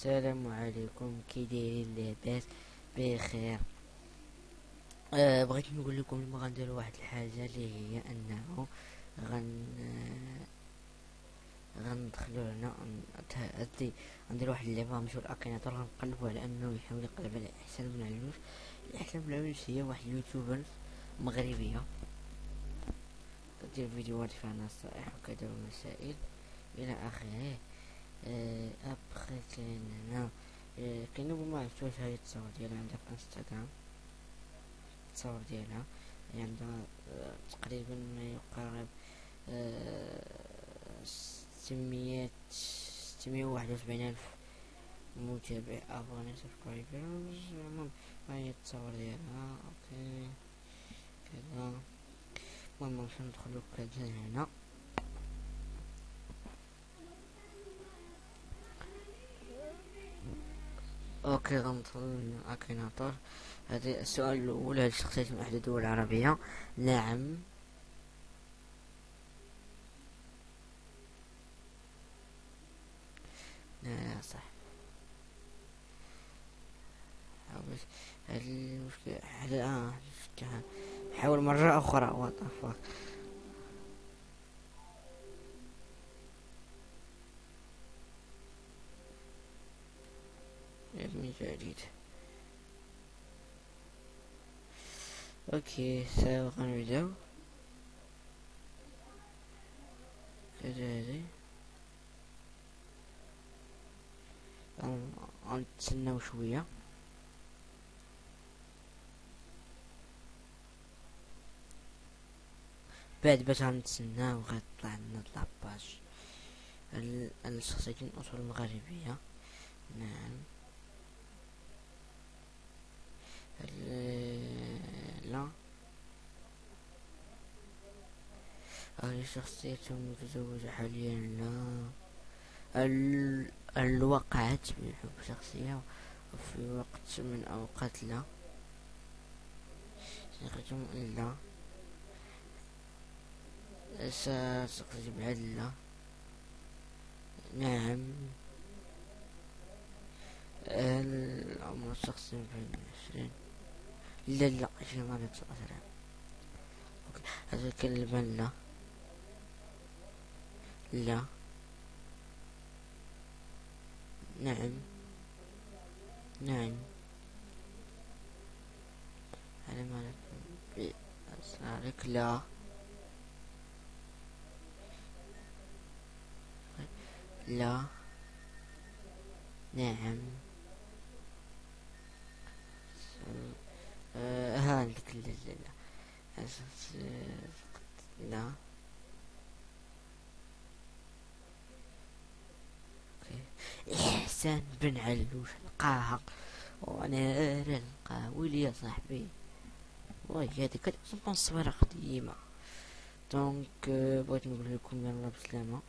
السلام عليكم كي دايرين لاباس؟ بخير. أه بغيت نقول لكم اليوم غندير واحد الحاجة اللي هي أنه غن آه، غندخلو هنا هادي غندير واحد اللعبة مشهور Akinator غنقلبو على انه يحاول يقلب على إحسان بن علوش إحسان بن علوش هي واحد ال YouTuber مغربيه كدير فيديوهات فيها نصائح وكذا ومسائل إلى آخره. آه، ابخي كاين هنا كاين ما عرفتوش هاي التصاور ديالها عندها في انستغرام التصاور ديالها عندها تقريبا ما يقارب ستمية ستمية وواحد وسبعين ألف متابع abonnés subscribers المهم هاي التصاور ديالها OK كذا المهم باش ندخلو كذا هنا OK غندخل من Akinator هذا السؤال الأول هل الشخصيات من احدى الدول العربية. نعم. لا صح. هل المشكلة آه حاول مرة أخرى. وات جديد. أوكي سابقا نبداو كذا هذي غنتسناو شوية. بعد باش غنتسناو غيطلع لنا لاباج الشخصيات من الاصول المغربيه نعم لا هذه شخصية متزوجة حاليا لا. ال... الوقعت بحب شخصية وفي وقت من أوقات لا. سيختم إلا بعد لا. نعم. العمر الشخصي في عشرين لا لا عشرين ما هذا الكلمة لا. لا. نعم. نعم. على ما بأسرارك لا. لا. نعم. ها عندك لا. لا. إحسان بن علوش لقاها وأنا نلقاه ويلي يا صاحبي. واي هذيك كتبقى صويرة قديمة donc بغيت نقول لكم يلا بسلامة.